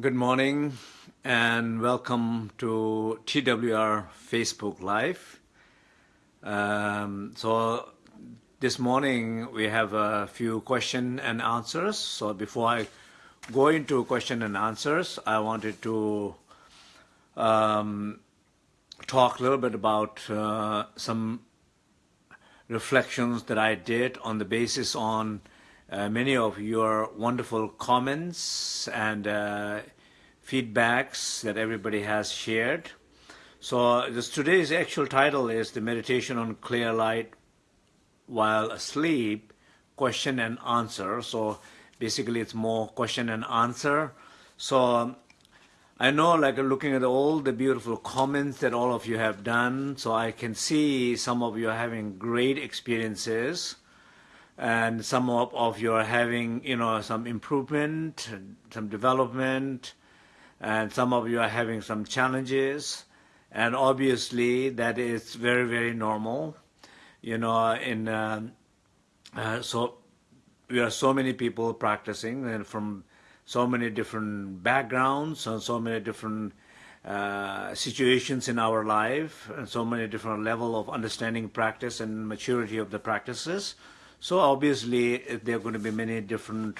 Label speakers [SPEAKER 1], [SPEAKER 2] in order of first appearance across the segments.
[SPEAKER 1] Good morning and welcome to TWR Facebook Live. Um, so this morning we have a few question and answers. So before I go into question and answers, I wanted to um, talk a little bit about uh, some reflections that I did on the basis on uh, many of your wonderful comments and uh, feedbacks that everybody has shared. So this, today's actual title is the meditation on clear light while asleep, question and answer. So basically it's more question and answer. So I know like looking at all the beautiful comments that all of you have done, so I can see some of you are having great experiences and some of, of you are having, you know, some improvement, some development, and some of you are having some challenges. And obviously that is very, very normal. You know, in, uh, uh, so we are so many people practicing and from so many different backgrounds and so many different uh, situations in our life and so many different level of understanding practice and maturity of the practices. So obviously, there are going to be many different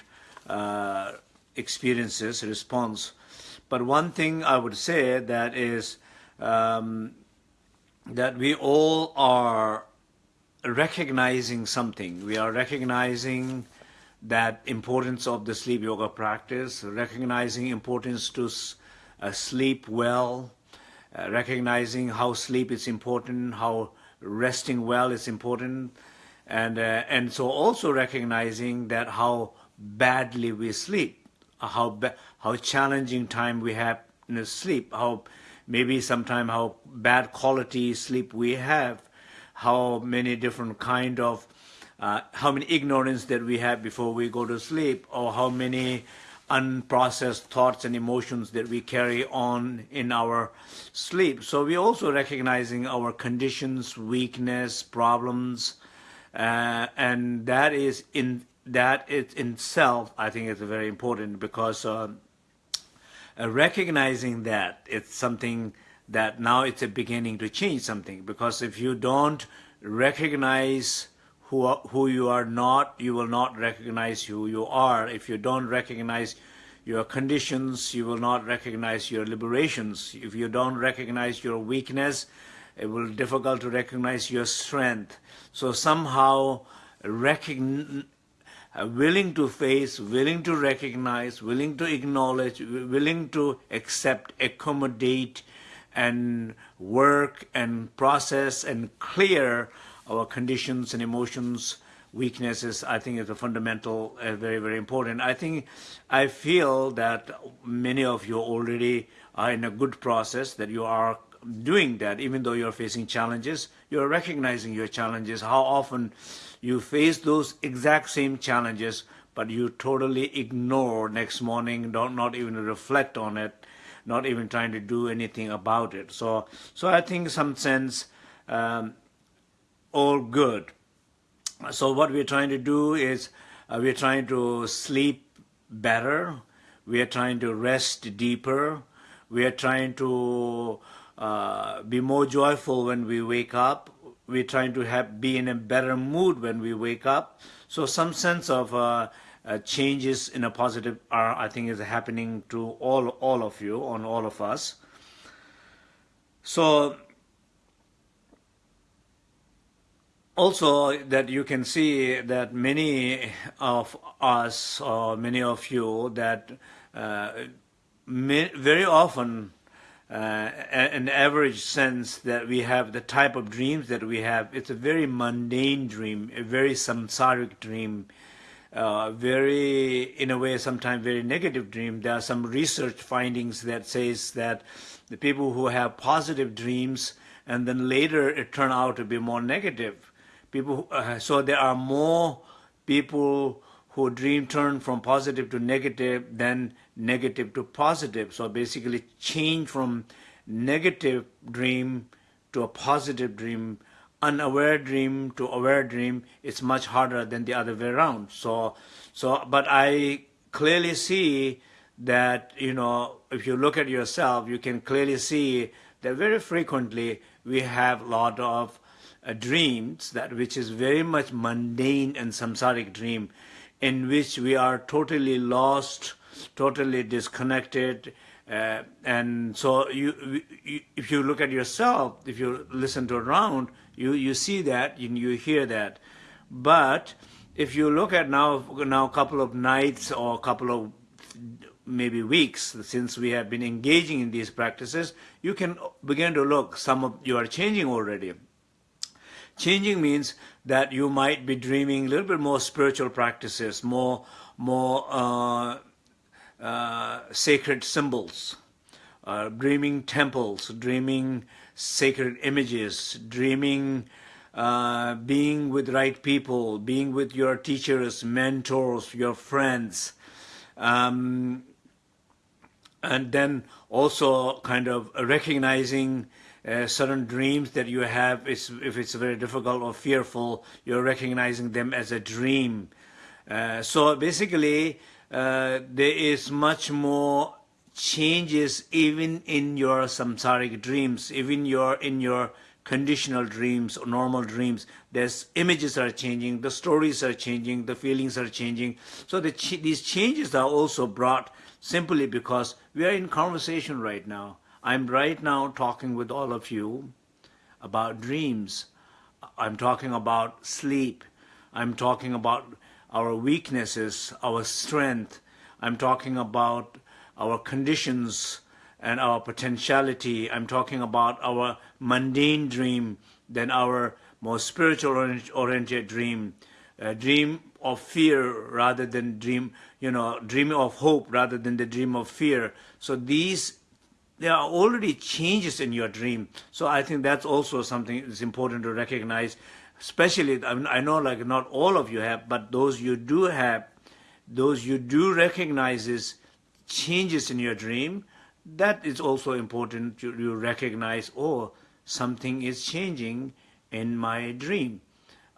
[SPEAKER 1] uh, experiences, response. But one thing I would say that is um, that we all are recognizing something. We are recognizing that importance of the sleep yoga practice, recognizing importance to uh, sleep well, uh, recognizing how sleep is important, how resting well is important, and uh, and so also recognizing that how badly we sleep, how how challenging time we have in sleep, how maybe sometime how bad quality sleep we have, how many different kind of uh, how many ignorance that we have before we go to sleep, or how many unprocessed thoughts and emotions that we carry on in our sleep. So we're also recognizing our conditions, weakness, problems, uh, and that is in that it itself I think is very important because uh, uh, recognizing that it's something that now it's a beginning to change something. Because if you don't recognize who who you are not you will not recognize who you are. If you don't recognize your conditions you will not recognize your liberations. If you don't recognize your weakness it will be difficult to recognize your strength. So somehow uh, willing to face, willing to recognize, willing to acknowledge, willing to accept, accommodate, and work and process and clear our conditions and emotions, weaknesses, I think is a fundamental, uh, very, very important. I think, I feel that many of you already are in a good process, that you are doing that, even though you're facing challenges, you're recognizing your challenges, how often you face those exact same challenges, but you totally ignore next morning, don't not even reflect on it, not even trying to do anything about it. So, so I think some sense, um, all good. So what we're trying to do is uh, we're trying to sleep better, we are trying to rest deeper, we are trying to uh, be more joyful when we wake up. We're trying to have be in a better mood when we wake up. So some sense of uh, uh, changes in a positive are, I think, is happening to all all of you, on all of us. So also that you can see that many of us or many of you that uh, very often an average sense that we have the type of dreams that we have. It's a very mundane dream, a very samsaric dream, uh, very, in a way, sometimes very negative dream. There are some research findings that says that the people who have positive dreams and then later it turn out to be more negative. People, uh, so there are more people who dream turn from positive to negative then negative to positive. So basically change from negative dream to a positive dream, unaware dream to aware dream, it's much harder than the other way around. So, so, but I clearly see that, you know, if you look at yourself, you can clearly see that very frequently we have a lot of uh, dreams that which is very much mundane and samsaric dream in which we are totally lost, totally disconnected, uh, and so you, you, if you look at yourself, if you listen to around, you, you see that, you, you hear that. But if you look at now, now a couple of nights or a couple of maybe weeks since we have been engaging in these practices, you can begin to look, some of you are changing already. Changing means that you might be dreaming a little bit more spiritual practices, more, more uh, uh, sacred symbols, uh, dreaming temples, dreaming sacred images, dreaming uh, being with right people, being with your teachers, mentors, your friends, um, and then also kind of recognizing uh, certain dreams that you have, if it's very difficult or fearful, you're recognizing them as a dream. Uh, so basically, uh, there is much more changes even in your samsaric dreams, even your in your conditional dreams or normal dreams. There's images are changing, the stories are changing, the feelings are changing. So the ch these changes are also brought simply because we are in conversation right now. I'm right now talking with all of you about dreams. I'm talking about sleep. I'm talking about our weaknesses, our strength. I'm talking about our conditions and our potentiality. I'm talking about our mundane dream than our more spiritual oriented dream. A dream of fear rather than dream, you know, dream of hope rather than the dream of fear. So these there are already changes in your dream. So I think that's also something that's important to recognize, especially, I, mean, I know like not all of you have, but those you do have, those you do recognize is changes in your dream, that is also important to you recognize, oh, something is changing in my dream.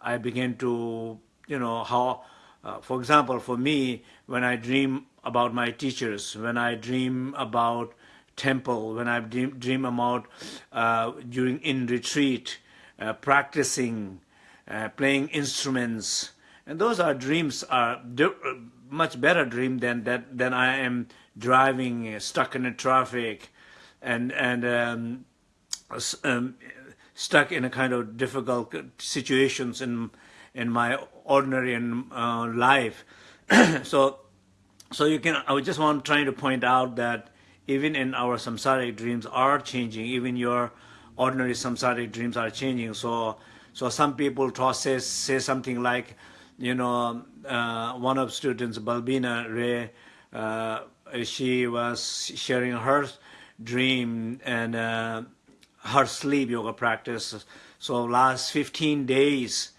[SPEAKER 1] I begin to, you know, how, uh, for example, for me, when I dream about my teachers, when I dream about temple, when I dream, dream about uh, during in retreat, uh, practicing, uh, playing instruments, and those are dreams are much better dream than that than I am driving uh, stuck in a traffic, and and um, um, stuck in a kind of difficult situations in in my ordinary uh, life. so so you can I just want trying to point out that even in our samsaric dreams are changing, even your ordinary samsaric dreams are changing. So, so some people say, say something like, you know, uh, one of students, Balbina Ray, uh, she was sharing her dream and uh, her sleep yoga practice. So last 15 days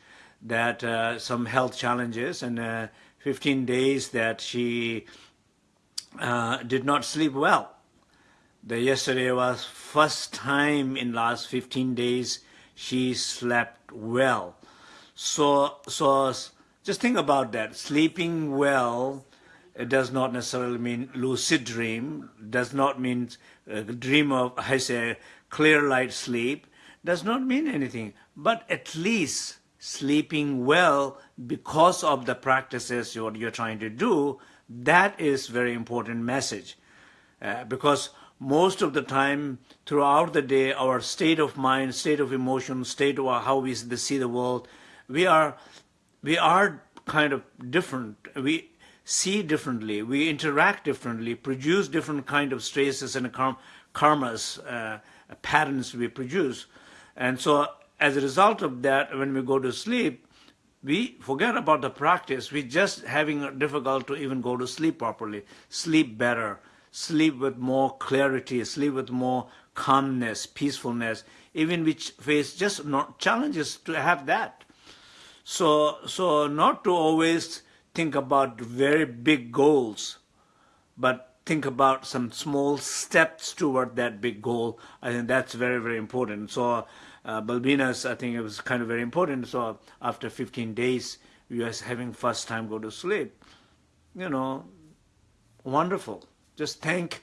[SPEAKER 1] that uh, some health challenges and uh, 15 days that she uh, did not sleep well the yesterday was first time in last 15 days she slept well. So, so just think about that. Sleeping well it does not necessarily mean lucid dream, does not mean uh, dream of, I say, clear light sleep, does not mean anything. But at least sleeping well because of the practices what you're trying to do, that is very important message. Uh, because most of the time throughout the day, our state of mind, state of emotion, state of how we see the world, we are, we are kind of different. We see differently, we interact differently, produce different kind of stresses and karmas, uh, patterns we produce. And so as a result of that, when we go to sleep, we forget about the practice. We're just having difficult to even go to sleep properly, sleep better, sleep with more clarity, sleep with more calmness, peacefulness, even which face just not challenges to have that. So, so not to always think about very big goals, but think about some small steps toward that big goal. I think that's very, very important. So uh, Balbina's, I think it was kind of very important. So after 15 days, we was having first time go to sleep. You know, wonderful. Just thank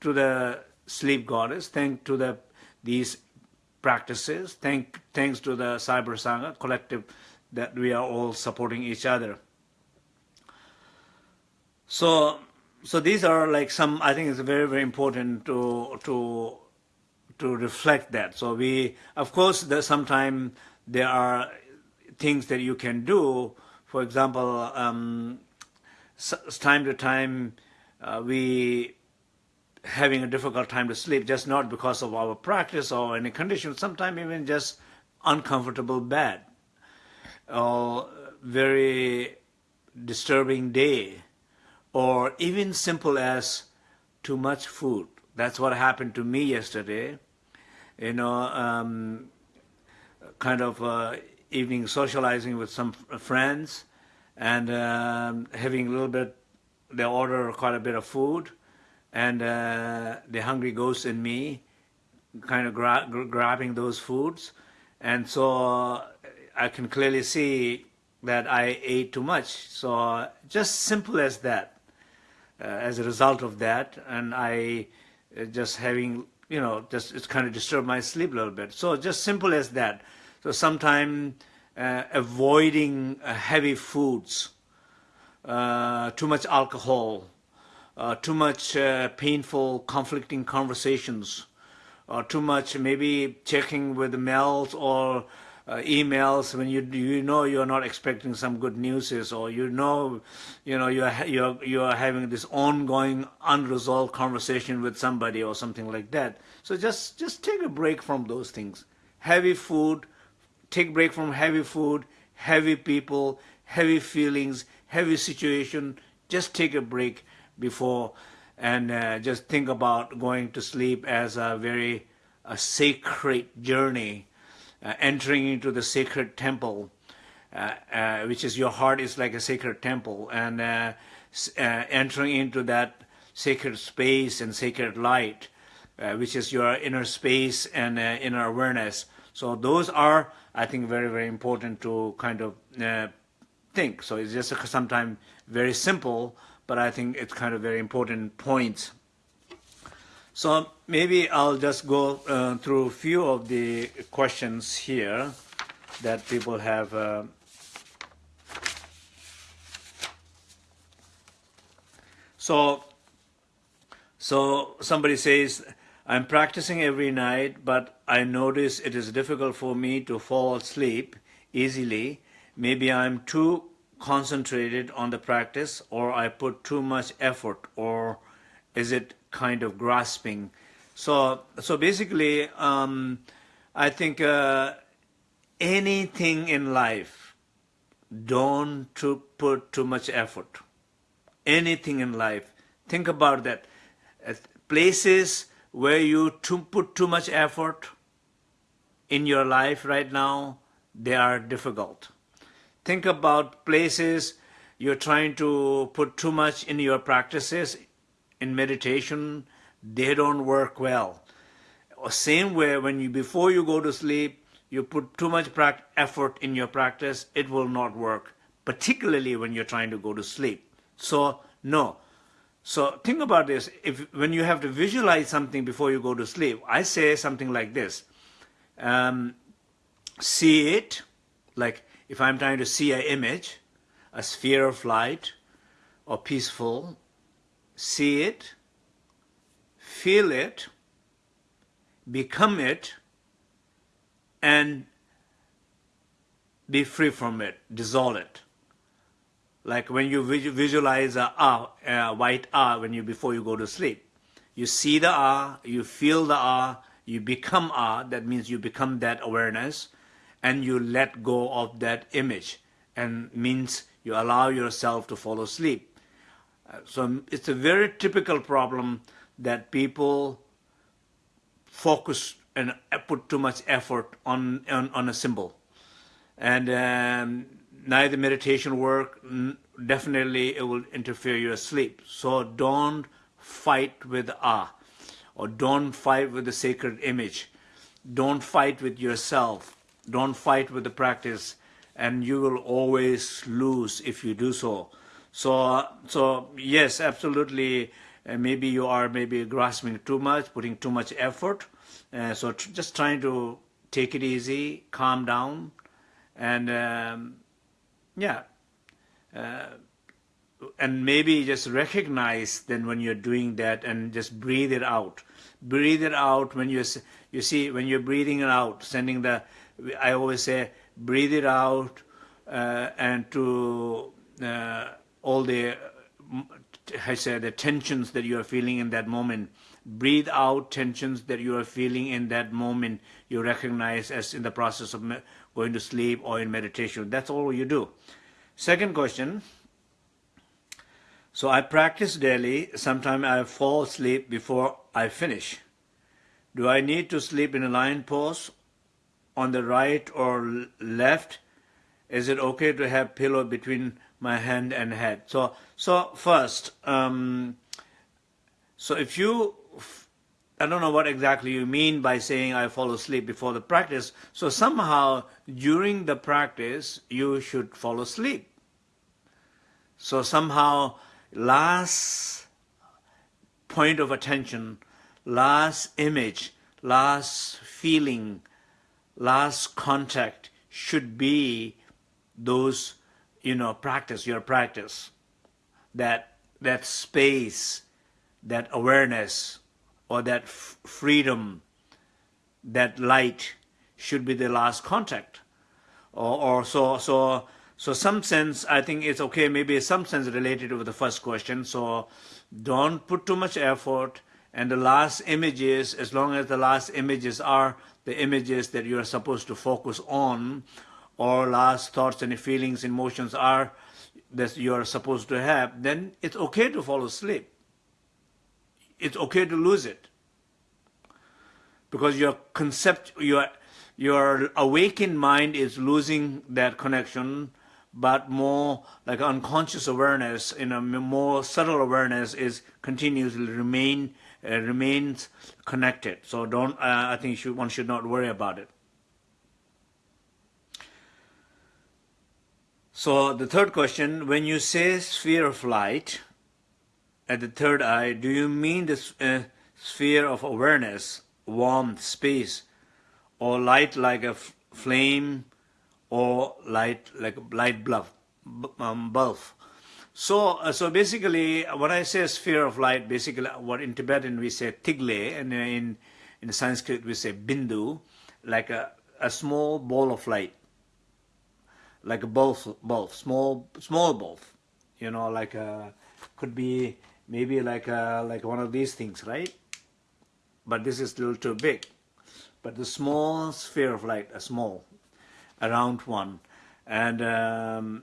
[SPEAKER 1] to the sleep goddess, thank to the these practices, thank thanks to the Cyber Sangha collective that we are all supporting each other. So so these are like some I think it's very very important to to to reflect that. So we of course there's sometimes there are things that you can do. For example, um, time to time uh, we having a difficult time to sleep, just not because of our practice or any condition, sometimes even just uncomfortable bed or very disturbing day or even simple as too much food. That's what happened to me yesterday. You know, um, kind of uh, evening socializing with some friends and um, having a little bit, they order quite a bit of food and uh, the hungry ghost in me kind of gra grabbing those foods. And so I can clearly see that I ate too much. So just simple as that, uh, as a result of that, and I uh, just having, you know, just it's kind of disturbed my sleep a little bit. So just simple as that. So sometimes uh, avoiding uh, heavy foods, uh, too much alcohol, uh, too much uh, painful, conflicting conversations, or too much maybe checking with the mails or uh, emails when you you know you're not expecting some good news or you know you know you're you're you're having this ongoing unresolved conversation with somebody or something like that. So just just take a break from those things. Heavy food take break from heavy food heavy people heavy feelings heavy situation just take a break before and uh, just think about going to sleep as a very a sacred journey, uh, entering into the sacred temple, uh, uh which is your heart is like a sacred temple, and uh, uh, entering into that sacred space and sacred light, which is your inner space and inner awareness. So those are, I think, very, very important to kind of think. So it's just sometimes very simple, but I think it's kind of very important point. So maybe I'll just go uh, through a few of the questions here that people have uh, So, so somebody says, I'm practicing every night, but I notice it is difficult for me to fall asleep easily. Maybe I'm too concentrated on the practice or I put too much effort or is it kind of grasping? So, so basically, um, I think uh, anything in life, don't to put too much effort. Anything in life, think about that. Places where you to put too much effort in your life right now, they are difficult think about places you're trying to put too much in your practices. In meditation they don't work well. Same way when you before you go to sleep you put too much effort in your practice it will not work. Particularly when you're trying to go to sleep. So no. So think about this. If when you have to visualize something before you go to sleep i say something like this. Um, see it like if I'm trying to see an image, a sphere of light or peaceful, see it, feel it, become it, and be free from it, dissolve it. Like when you visualize a, ah, a white A when you before you go to sleep, you see the A, you feel the A, you become A, That means you become that awareness, and you let go of that image and means you allow yourself to fall asleep. Uh, so it's a very typical problem that people focus and put too much effort on, on, on a symbol. And um, neither meditation work, definitely it will interfere your sleep. So don't fight with ah, or don't fight with the sacred image. Don't fight with yourself don't fight with the practice and you will always lose if you do so. So, so yes, absolutely. uh, maybe you are maybe grasping too much, putting too much effort. Uh, so tr just trying to take it easy, calm down, and um, yeah, uh, and maybe just recognize then when you're doing that and just breathe it out. Breathe it out when you you see when you're breathing it out, sending the. I always say breathe it out uh, and to uh, all the I say the tensions that you are feeling in that moment. Breathe out tensions that you are feeling in that moment. You recognize as in the process of going to sleep or in meditation. That's all you do. Second question. So I practice daily. Sometimes I fall asleep before I finish. Do I need to sleep in a lion pose on the right or left? Is it okay to have pillow between my hand and head? So, so first, um, so if you, I don't know what exactly you mean by saying I fall asleep before the practice. So somehow during the practice, you should fall asleep. So somehow last point of attention, last image, last feeling, last contact should be those, you know, practice, your practice, that, that space, that awareness, or that freedom, that light should be the last contact. Or, or so, so so some sense, I think it's okay, maybe some sense related to the first question. So don't put too much effort. And the last images, as long as the last images are the images that you are supposed to focus on, or last thoughts and feelings, and emotions are that you are supposed to have, then it's okay to fall asleep. It's okay to lose it. Because your concept, your, your awakened mind is losing that connection but more like unconscious awareness, in a more subtle awareness is continuously remain remains connected. So don't, uh, I think should, one should not worry about it. So the third question, when you say sphere of light at the third eye, do you mean the uh, sphere of awareness, warmth, space, or light like a flame or light like a light bulb, um, bulb. So, uh, so basically, when I say sphere of light, basically what in Tibetan we say tigle, and in in Sanskrit we say bindu, like a, a small ball of light, like a bulb, bulb, small small bulb, you know, like a could be maybe like a like one of these things, right? But this is a little too big. But the small sphere of light, a small, around one. And um,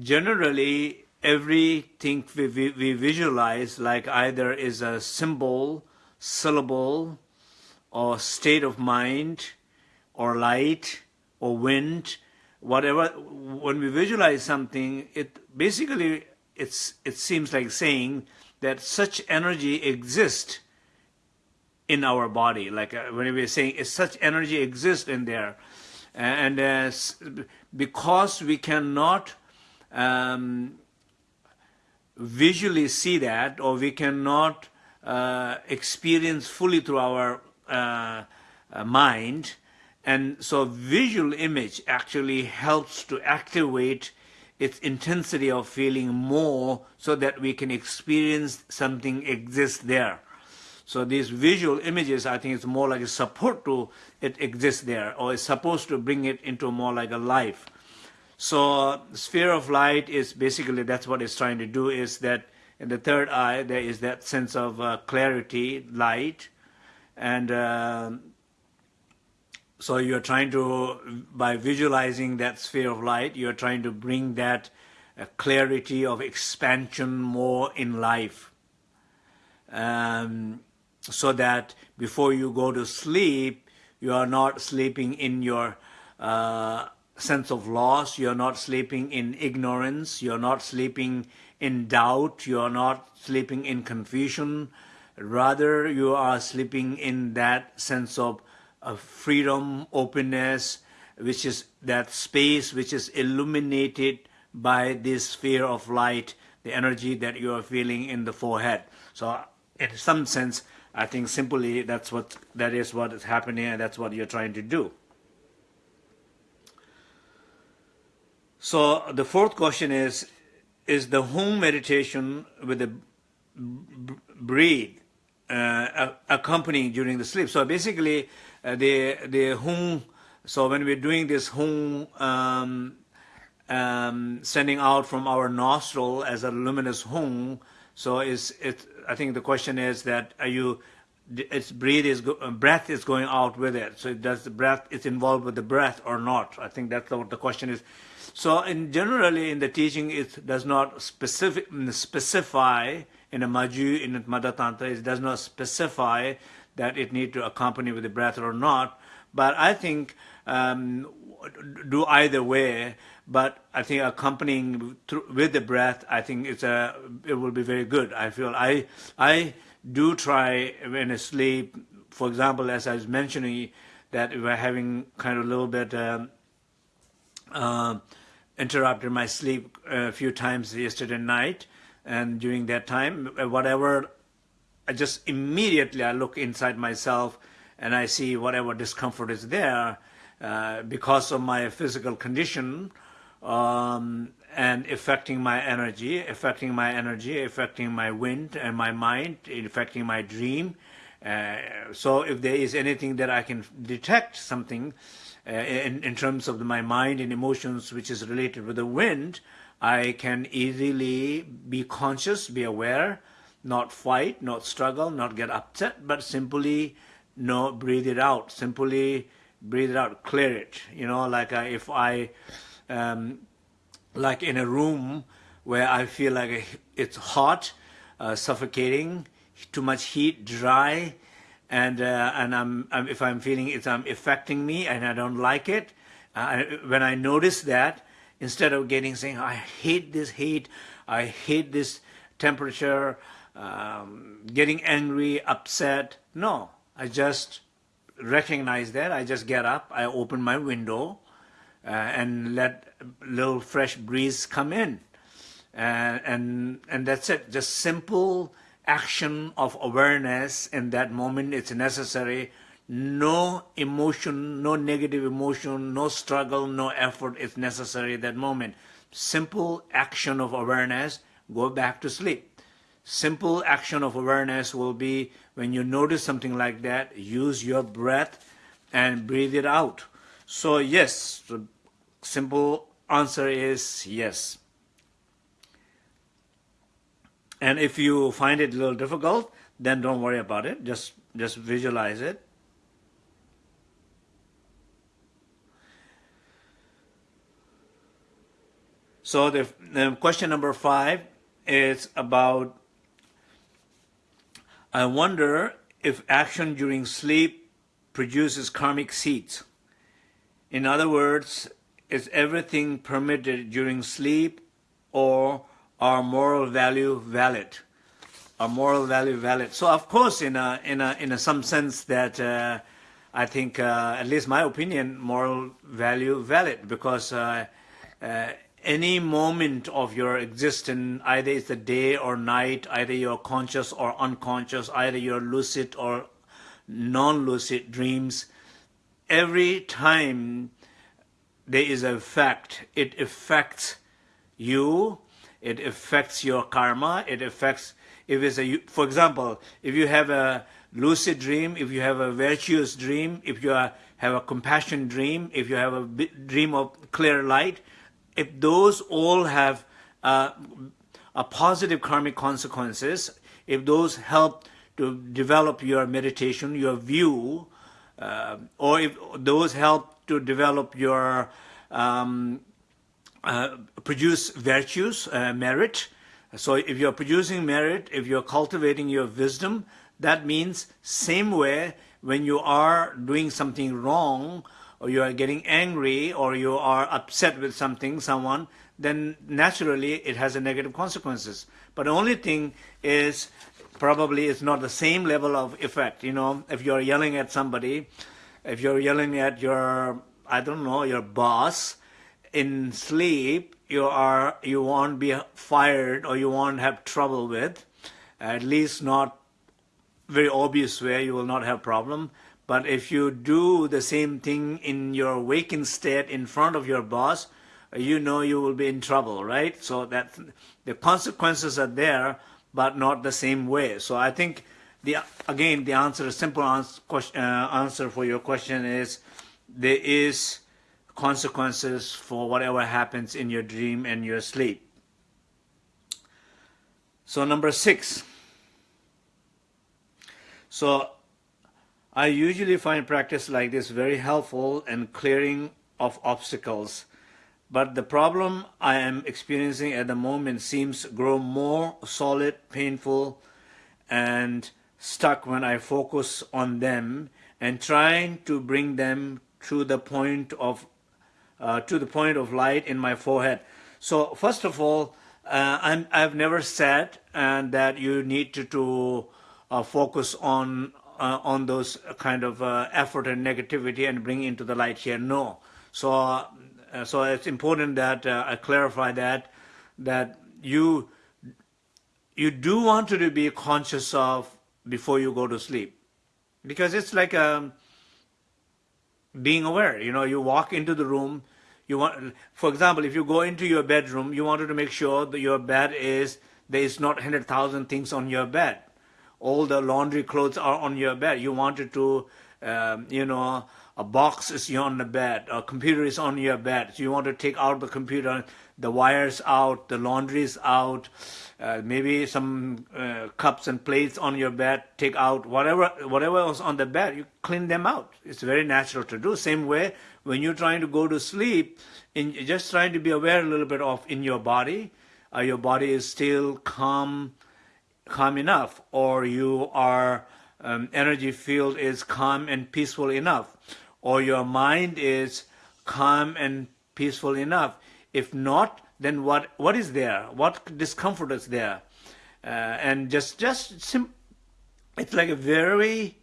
[SPEAKER 1] generally, everything we, we, we visualize like either is a symbol, syllable, or state of mind, or light, or wind, whatever. When we visualize something, it basically it's it seems like saying that such energy exists in our body. Like uh, when we are saying is such energy exists in there. And uh, because we cannot um, visually see that or we cannot uh, experience fully through our uh, uh, mind, and so visual image actually helps to activate its intensity of feeling more so that we can experience something exists there. So these visual images, I think it's more like a support to it exists there, or it's supposed to bring it into more like a life. So sphere of light is basically, that's what it's trying to do, is that in the third eye, there is that sense of uh, clarity, light, and uh, so you're trying to, by visualizing that sphere of light, you're trying to bring that uh, clarity of expansion more in life. Um, so that before you go to sleep, you are not sleeping in your uh, sense of loss, you're not sleeping in ignorance, you're not sleeping in doubt, you're not sleeping in confusion, rather you are sleeping in that sense of, of freedom, openness, which is that space which is illuminated by this sphere of light the energy that you are feeling in the forehead. So in some sense, I think simply that's what that is what is happening and that's what you're trying to do. So the fourth question is, is the home meditation with the breathe uh, accompanying during the sleep? So basically, uh, the the home. So when we're doing this home um, um, sending out from our nostril as a luminous home, so is it? I think the question is that are you? Its breathe is uh, breath is going out with it. So does the breath is involved with the breath or not? I think that's what the question is. So in generally in the teaching, it does not specific, specify in a Ma Gyud, in a Tantra, it does not specify that it need to accompany with the breath or not. But I think um, do either way. But I think accompanying with the breath, I think it's a it will be very good. I feel I I do try when asleep. For example, as I was mentioning, that we're having kind of a little bit. Um, uh, interrupted my sleep a few times yesterday night, and during that time, whatever, I just immediately I look inside myself and I see whatever discomfort is there uh, because of my physical condition um, and affecting my energy, affecting my energy, affecting my wind and my mind, affecting my dream. Uh, so if there is anything that I can detect something, uh, in, in terms of my mind and emotions, which is related with the wind, I can easily be conscious, be aware, not fight, not struggle, not get upset, but simply no, breathe it out. Simply breathe it out, clear it. You know, like uh, if I, um, like in a room where I feel like it's hot, uh, suffocating, too much heat, dry, and uh, and I'm, I'm, if I'm feeling it's um, affecting me and I don't like it, uh, when I notice that, instead of getting saying I hate this heat, I hate this temperature, um, getting angry, upset, no, I just recognize that. I just get up, I open my window, uh, and let a little fresh breeze come in, and and and that's it. Just simple action of awareness in that moment it's necessary. No emotion no negative emotion no struggle no effort is necessary at that moment. Simple action of awareness go back to sleep. Simple action of awareness will be when you notice something like that use your breath and breathe it out so yes the simple answer is yes and if you find it a little difficult, then don't worry about it. Just, just visualize it. So the, the question number five is about, I wonder if action during sleep produces karmic seeds. In other words, is everything permitted during sleep or our moral value valid? Our moral value valid? So of course, in a in a in a some sense that uh, I think, uh, at least my opinion, moral value valid because uh, uh, any moment of your existence, either it's the day or night, either you're conscious or unconscious, either you're lucid or non-lucid dreams, every time there is a fact, it affects you it affects your karma. It affects, if it's a, for example, if you have a lucid dream, if you have a virtuous dream, if you are, have a compassion dream, if you have a dream of clear light, if those all have uh, a positive karmic consequences, if those help to develop your meditation, your view, uh, or if those help to develop your um, uh, produce virtues, uh, merit. So if you're producing merit, if you're cultivating your wisdom, that means same way when you are doing something wrong or you are getting angry or you are upset with something, someone, then naturally it has a negative consequences. But the only thing is probably it's not the same level of effect. You know, if you're yelling at somebody, if you're yelling at your, I don't know, your boss, in sleep, you are you won't be fired or you won't have trouble with, at least not very obvious way you will not have problem. But if you do the same thing in your waking state in front of your boss, you know you will be in trouble, right? So that the consequences are there, but not the same way. So I think the again the answer, simple answer, question, uh, answer for your question is there is consequences for whatever happens in your dream and your sleep. So number six. So I usually find practice like this very helpful in clearing of obstacles. But the problem I am experiencing at the moment seems grow more solid, painful, and stuck when I focus on them and trying to bring them to the point of uh, to the point of light in my forehead. So first of all, uh, I'm, I've never said uh, that you need to, to uh, focus on uh, on those kind of uh, effort and negativity and bring into the light here. No. So, uh, so it's important that uh, I clarify that that you you do want to be conscious of before you go to sleep, because it's like um, being aware. You know, you walk into the room. You want, for example, if you go into your bedroom, you wanted to make sure that your bed is there is not hundred thousand things on your bed all the laundry clothes are on your bed. You wanted to, um, you know, a box is on the bed, a computer is on your bed. So you want to take out the computer, the wires out, the laundry is out, uh, maybe some uh, cups and plates on your bed, take out whatever whatever was on the bed, you clean them out. It's very natural to do. Same way when you're trying to go to sleep, in just trying to be aware a little bit of in your body, uh, your body is still calm, calm enough? Or you are um, energy field is calm and peaceful enough or your mind is calm and peaceful enough. If not then what what is there? What discomfort is there? Uh, and just just sim it's like a very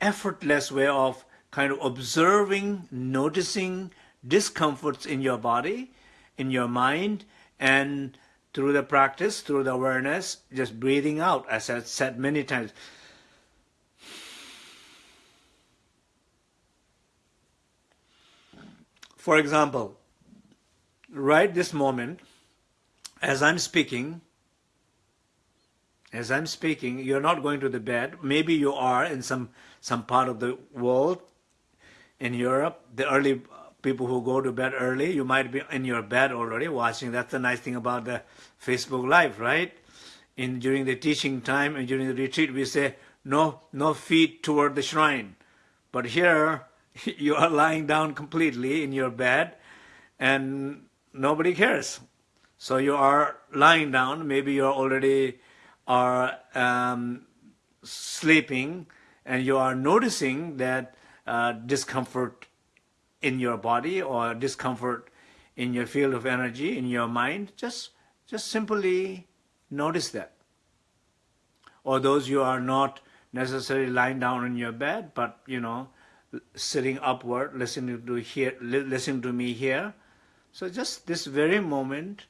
[SPEAKER 1] effortless way of kind of observing noticing discomforts in your body in your mind and through the practice, through the awareness, just breathing out, as I've said many times. For example, right this moment, as I'm speaking, as I'm speaking, you're not going to the bed. Maybe you are in some, some part of the world, in Europe, the early people who go to bed early, you might be in your bed already watching. That's the nice thing about the Facebook Live, right? In during the teaching time and during the retreat, we say no, no feet toward the shrine. But here, you are lying down completely in your bed, and nobody cares. So you are lying down. Maybe you are already are um, sleeping, and you are noticing that uh, discomfort in your body or discomfort in your field of energy, in your mind, just, just simply notice that. Or those you are not necessarily lying down in your bed, but, you know, sitting upward, listening to, hear, listening to me here. So just this very moment,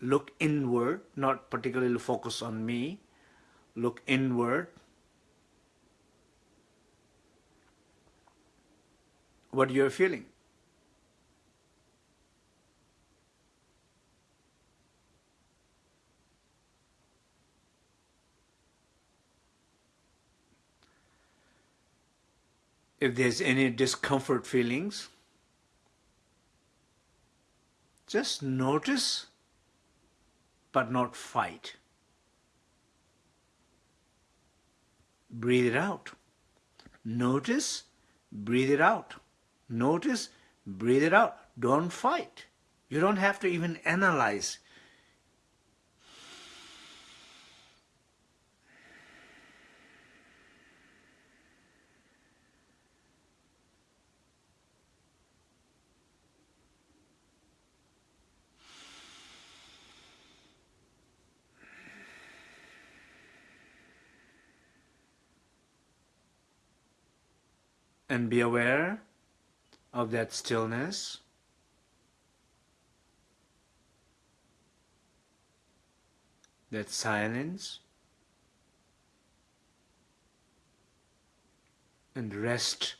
[SPEAKER 1] look inward, not particularly focus on me, look inward, what you're feeling. If there's any discomfort feelings, just notice but not fight. Breathe it out. Notice, breathe it out. Notice, breathe it out. Don't fight. You don't have to even analyze. and be aware of that stillness. That silence and rest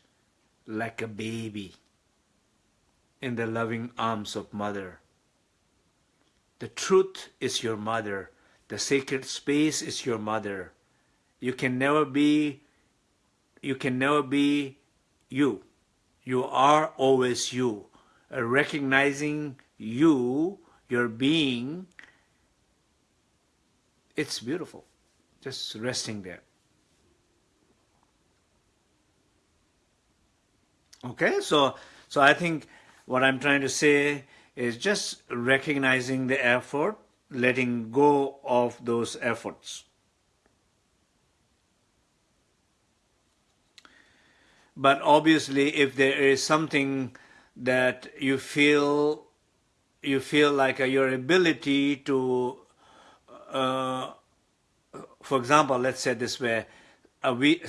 [SPEAKER 1] like a baby in the loving arms of mother. The truth is your mother. The sacred space is your mother. You can never be you can never be you. You are always you. Uh, recognizing you, your being, it's beautiful. Just resting there. Okay, so so I think what I'm trying to say is just recognizing the effort, letting go of those efforts. But obviously, if there is something that you feel you feel like uh, your ability to, uh, for example, let's say this way, we,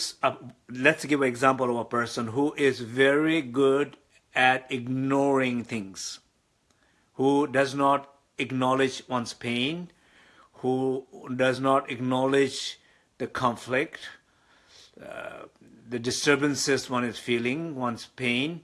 [SPEAKER 1] let's give an example of a person who is very good at ignoring things, who does not acknowledge one's pain, who does not acknowledge the conflict, uh, the disturbances one is feeling, one's pain,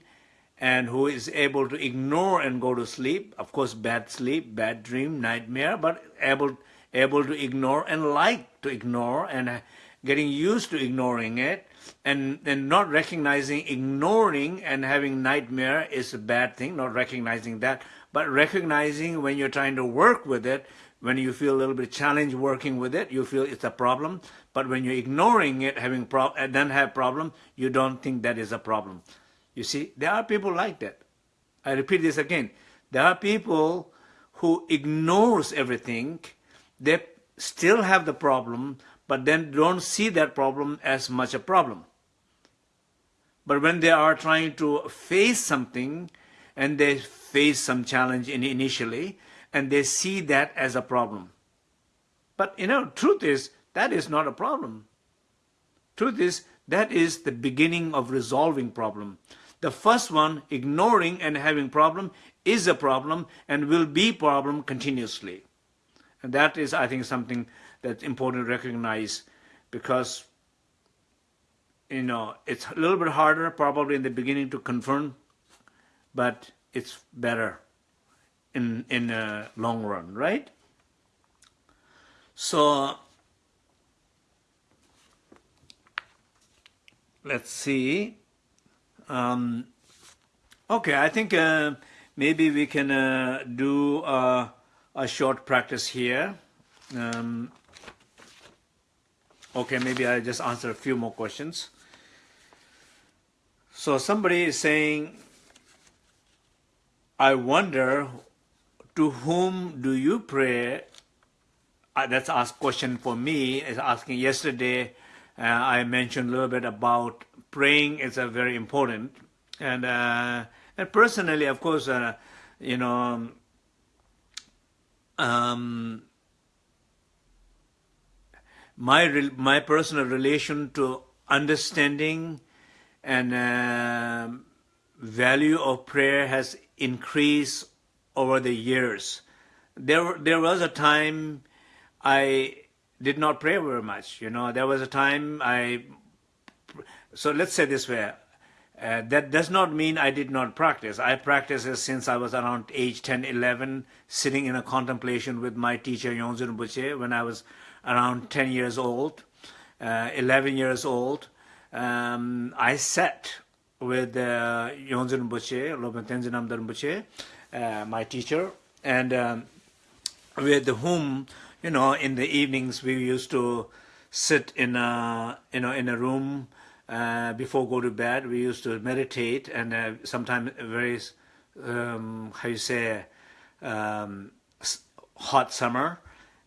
[SPEAKER 1] and who is able to ignore and go to sleep. Of course, bad sleep, bad dream, nightmare, but able able to ignore and like to ignore and uh, getting used to ignoring it and then not recognizing ignoring and having nightmare is a bad thing, not recognizing that, but recognizing when you're trying to work with it, when you feel a little bit challenged working with it, you feel it's a problem. But when you're ignoring it, having pro and uh, then have problem, you don't think that is a problem. You see, there are people like that. I repeat this again. There are people who ignores everything. They still have the problem, but then don't see that problem as much a problem. But when they are trying to face something and they face some challenge in initially and they see that as a problem. But you know, truth is, that is not a problem. Truth is, that is the beginning of resolving problem. The first one, ignoring and having problem, is a problem and will be problem continuously. And that is, I think, something that's important to recognize because you know it's a little bit harder probably in the beginning to confirm but it's better in in the long run right? So let's see. Um, okay I think uh, maybe we can uh, do uh, a short practice here. Um, okay, maybe I just answer a few more questions. So somebody is saying, I wonder to whom do you pray? Uh, that's a question for me. Is asking yesterday. Uh, I mentioned a little bit about praying is a very important, and uh, and personally, of course, uh, you know, um, my my personal relation to understanding and uh, value of prayer has increased over the years. There, there was a time I did not pray very much, you know. There was a time I... So let's say this way. Uh, that does not mean I did not practice. I practiced since I was around age 10, 11, sitting in a contemplation with my teacher Yonzun Buche when I was around 10 years old, uh, 11 years old. Um, I sat with uh, Yonzun Buche, Lopan Tenzin Amdar Buche, uh, my teacher, and um, with whom, you know, in the evenings we used to sit in a, you know, in a room uh, before go to bed, we used to meditate, and uh, sometimes very, um, how you say, um, hot summer,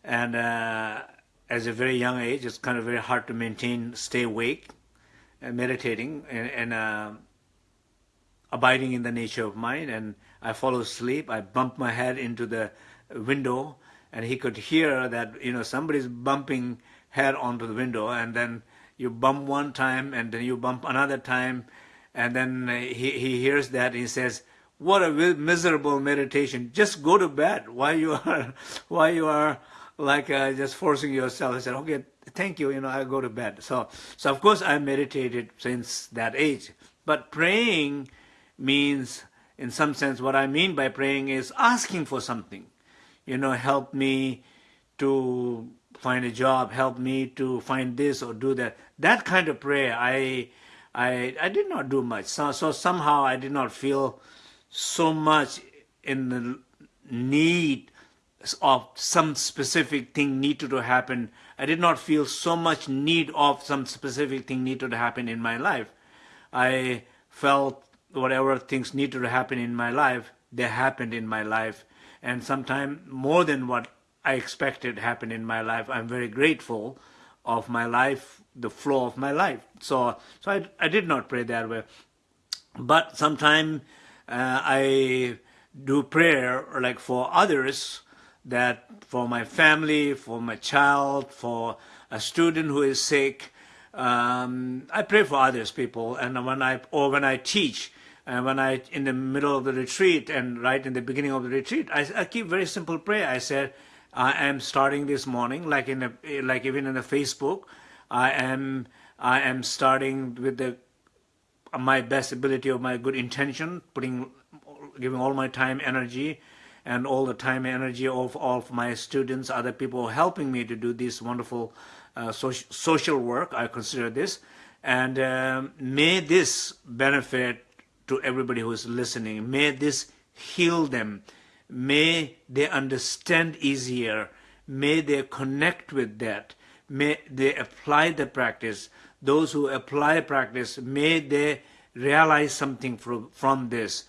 [SPEAKER 1] and uh, as a very young age, it's kind of very hard to maintain, stay awake, and meditating, and, and uh, abiding in the nature of mind. And I fall asleep. I bump my head into the window, and he could hear that you know somebody's bumping head onto the window, and then you bump one time and then you bump another time and then he, he hears that he says what a miserable meditation just go to bed why you are why you are like uh, just forcing yourself. I said, okay, thank you, you know, I go to bed. So, so of course I meditated since that age. But praying means, in some sense, what I mean by praying is asking for something. You know, help me to find a job, help me to find this or do that. That kind of prayer, I, I, I did not do much. So, so somehow I did not feel so much in the need of some specific thing needed to happen. I did not feel so much need of some specific thing needed to happen in my life. I felt whatever things needed to happen in my life, they happened in my life. And sometimes more than what I expected happened in my life. I'm very grateful of my life, the flow of my life. So, so I, I did not pray that way. But sometimes uh, I do prayer like for others, that for my family, for my child, for a student who is sick, um, I pray for others, people, and when I or when I teach, and when I in the middle of the retreat and right in the beginning of the retreat, I, I keep very simple prayer. I said, I am starting this morning, like in the like even in the Facebook, I am I am starting with the my best ability of my good intention, putting giving all my time, energy, and all the time energy of all of my students, other people helping me to do this wonderful uh, social, social work. I consider this. And um, may this benefit to everybody who is listening. May this heal them. May they understand easier. May they connect with that. May they apply the practice. Those who apply practice, may they realize something from, from this.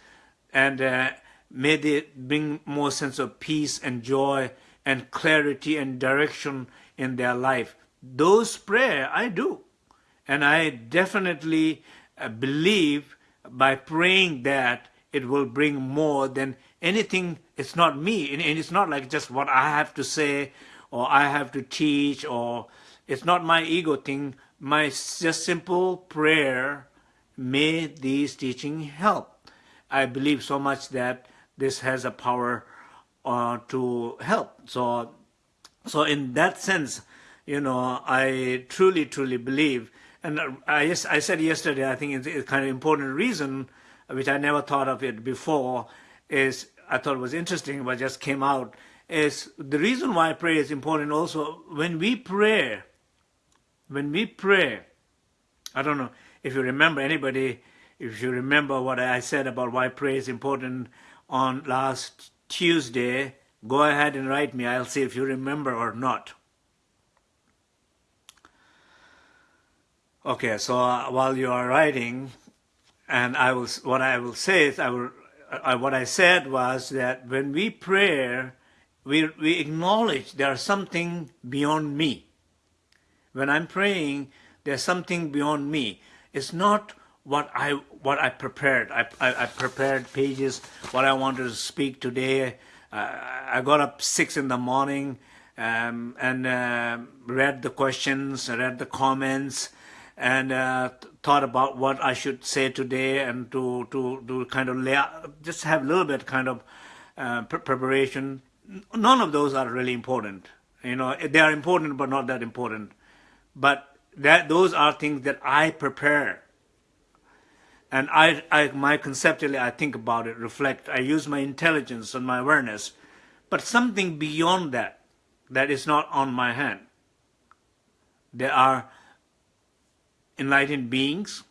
[SPEAKER 1] And uh, May they bring more sense of peace and joy and clarity and direction in their life. Those prayer I do. And I definitely uh, believe by praying that it will bring more than anything. It's not me. And it's not like just what I have to say or I have to teach or it's not my ego thing. My just simple prayer, may these teaching help. I believe so much that this has a power uh, to help. So, so in that sense, you know, I truly, truly believe, and uh, I, I said yesterday, I think it's a kind of important reason, uh, which I never thought of it before, is I thought it was interesting, but just came out, is the reason why prayer is important also, when we pray, when we pray, I don't know if you remember anybody, if you remember what I said about why prayer is important, on last Tuesday, go ahead and write me. I'll see if you remember or not. Okay, so uh, while you are writing, and I will, what I will say is, I will, uh, what I said was that when we pray, we, we acknowledge there's something beyond me. When I'm praying, there's something beyond me. It's not what I what I prepared. I, I, I prepared pages, what I wanted to speak today. Uh, I got up six in the morning um, and uh, read the questions, read the comments, and uh, thought about what I should say today and to, to, to kind of lay out, just have a little bit kind of uh, preparation. None of those are really important. You know, they are important, but not that important. But that those are things that I prepare and I, I, my conceptually, I think about it, reflect, I use my intelligence and my awareness, but something beyond that, that is not on my hand. There are enlightened beings,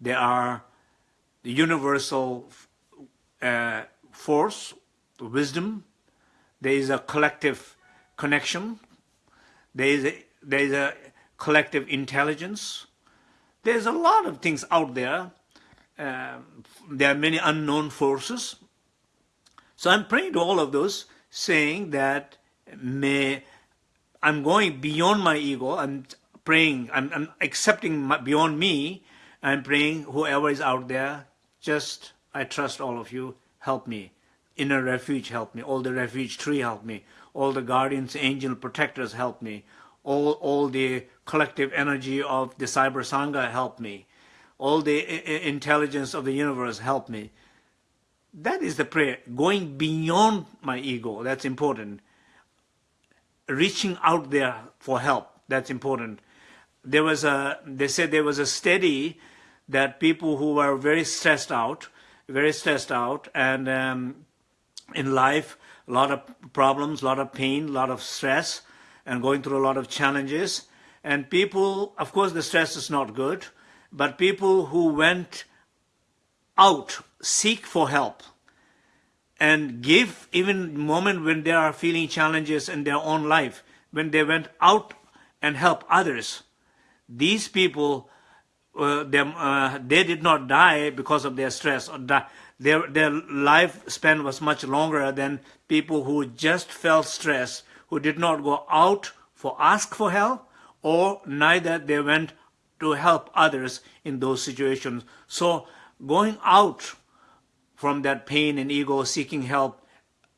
[SPEAKER 1] there are the universal uh, force, wisdom, there is a collective connection, there is a, there is a collective intelligence, there's a lot of things out there. Um, there are many unknown forces. So I'm praying to all of those, saying that may I'm going beyond my ego. I'm praying. I'm, I'm accepting my, beyond me. I'm praying whoever is out there. Just I trust all of you. Help me. Inner refuge help me. All the refuge tree help me. All the guardians, angel protectors help me. All all the collective energy of the cyber sangha help me all the intelligence of the universe help me. That is the prayer, going beyond my ego, that's important. reaching out there for help. That's important. There was a, they said there was a study that people who were very stressed out, very stressed out, and um, in life, a lot of problems, a lot of pain, a lot of stress, and going through a lot of challenges. And people, of course, the stress is not good, but people who went out, seek for help, and give even moment when they are feeling challenges in their own life, when they went out and help others, these people, uh, them, uh, they did not die because of their stress or die. Their, their lifespan was much longer than people who just felt stress, who did not go out for ask for help, or neither they went to help others in those situations. So going out from that pain and ego, seeking help,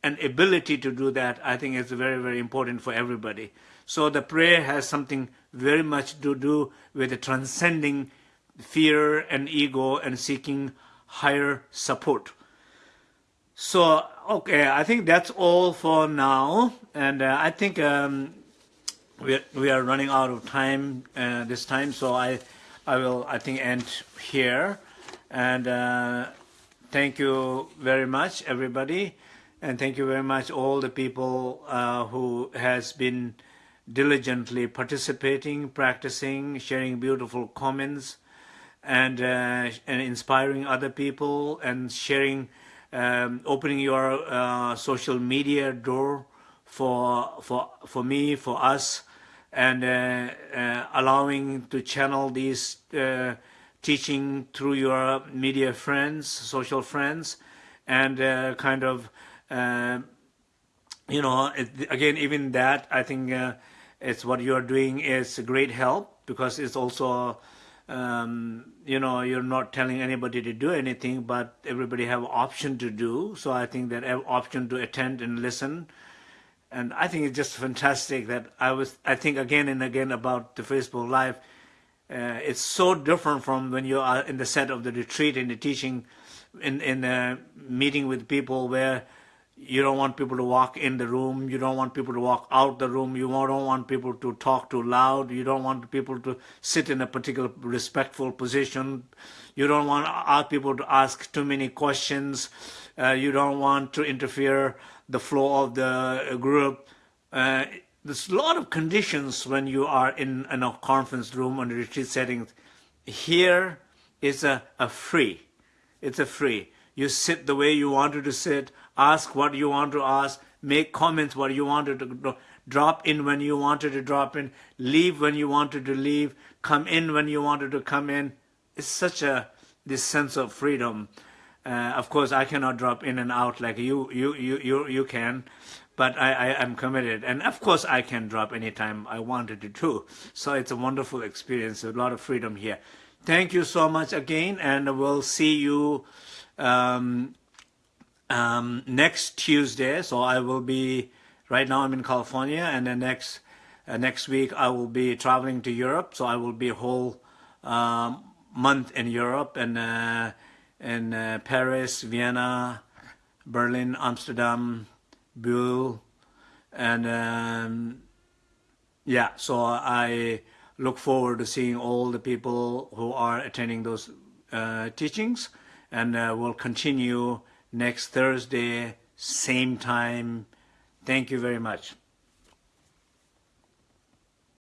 [SPEAKER 1] and ability to do that, I think is very, very important for everybody. So the prayer has something very much to do with the transcending fear and ego and seeking higher support. So, okay, I think that's all for now. And uh, I think um, we, we are running out of time uh, this time, so I, I will, I think, end here. And uh, thank you very much, everybody. And thank you very much, all the people uh, who has been diligently participating, practicing, sharing beautiful comments, and, uh, and inspiring other people, and sharing, um, opening your uh, social media door for, for, for me, for us, and uh, uh, allowing to channel these uh, teaching through your media friends, social friends, and uh, kind of, you know, again, even that, I think it's what you're doing is a great help because it's also, um, you know, you're not telling anybody to do anything, but everybody have option to do. So I think that have option to attend and listen. And I think it's just fantastic that I was, I think again and again about the Facebook Live, uh, it's so different from when you are in the set of the retreat in the teaching, in in the meeting with people where you don't want people to walk in the room, you don't want people to walk out the room, you don't want people to talk too loud, you don't want people to sit in a particular respectful position, you don't want people to ask too many questions, uh, you don't want to interfere the flow of the group. Uh, there's a lot of conditions when you are in, in a conference room or retreat setting. Here is a, a free. It's a free. You sit the way you wanted to sit, ask what you want to ask, make comments what you wanted to drop in when you wanted to drop in, leave when you wanted to leave, come in when you wanted to come in. It's such a this sense of freedom. Uh, of course, I cannot drop in and out like you you you you you can, but I, I am committed. And of course, I can drop anytime I wanted to do. So it's a wonderful experience, a lot of freedom here. Thank you so much again, and we'll see you um, um, next Tuesday. So I will be, right now I'm in California, and then next, uh, next week I will be traveling to Europe. So I will be a whole um, month in Europe, and uh, in uh, Paris, Vienna, Berlin, Amsterdam, Bill, and um, yeah, so I look forward to seeing all the people who are attending those uh, teachings, and uh, we'll continue next Thursday, same time. Thank you very much.